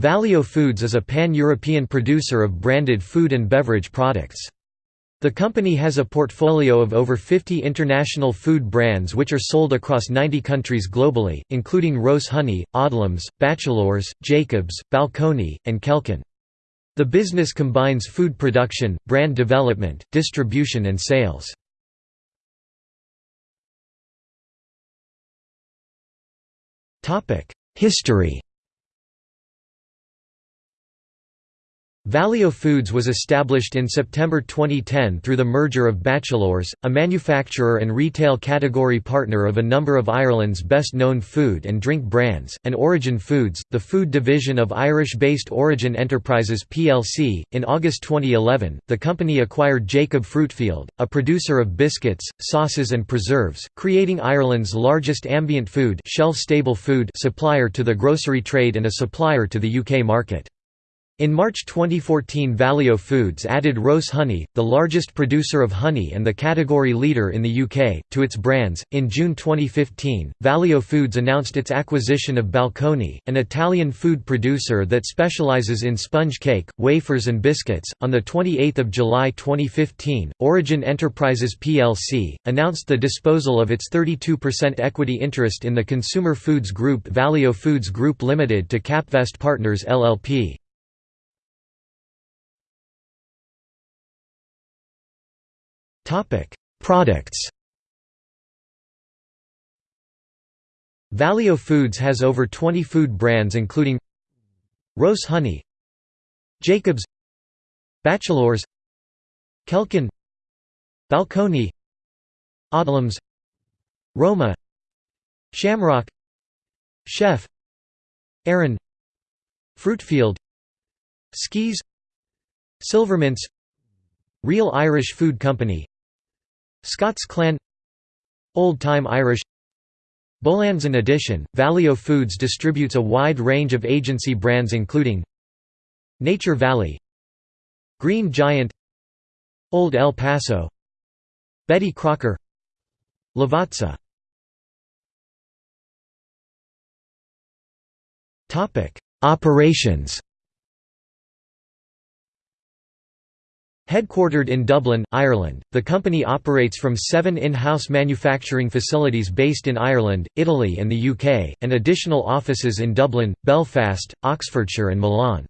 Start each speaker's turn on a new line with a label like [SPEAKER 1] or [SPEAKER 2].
[SPEAKER 1] Valeo Foods is a pan-European producer of branded food and beverage products. The company has a portfolio of over 50 international food brands which are sold across 90 countries globally, including Rowse Honey, Odlums, Batchelors, Jacobs, Balconi, and Kelkin. The business combines food production, brand development, distribution and sales. History Valeo Foods was established in September 2010 through the merger of Batchelors, a manufacturer and retail category partner of a number of Ireland's best-known food and drink brands, and Origin Foods, the food division of Irish-based Origin Enterprises plc. In August 2011, the company acquired Jacob Fruitfield, a producer of biscuits, sauces and preserves, creating Ireland's largest ambient food, shelf-stable food supplier to the grocery trade and a supplier to the UK market. In March 2014 Valeo Foods added Rowse Honey, the largest producer of honey and the category leader in the UK, to its brands. In June 2015, Valeo Foods announced its acquisition of Balconi, an Italian food producer that specialises in sponge cake, wafers and biscuits. On the 28th of July 2015, Origin Enterprises plc announced the disposal of its 32% equity interest in the consumer foods group Valeo Foods Group Limited to Capvest Partners LLP. Products Valeo Foods has over 20 food brands including Rowse Honey Jacobs Batchelors Kelkin Balconi Odlums Roma Shamrock Chef Arran Fruitfield Skeez Silvermints Real Irish Food Company Scots Clan Old Time Irish Bolands In addition, Valeo Foods distributes a wide range of agency brands including Nature Valley Green Giant Old El Paso Betty Crocker Lavazza. Operations Headquartered in Dublin, Ireland, the company operates from seven in-house manufacturing facilities based in Ireland, Italy and the UK, and additional offices in Dublin, Belfast, Oxfordshire and Milan.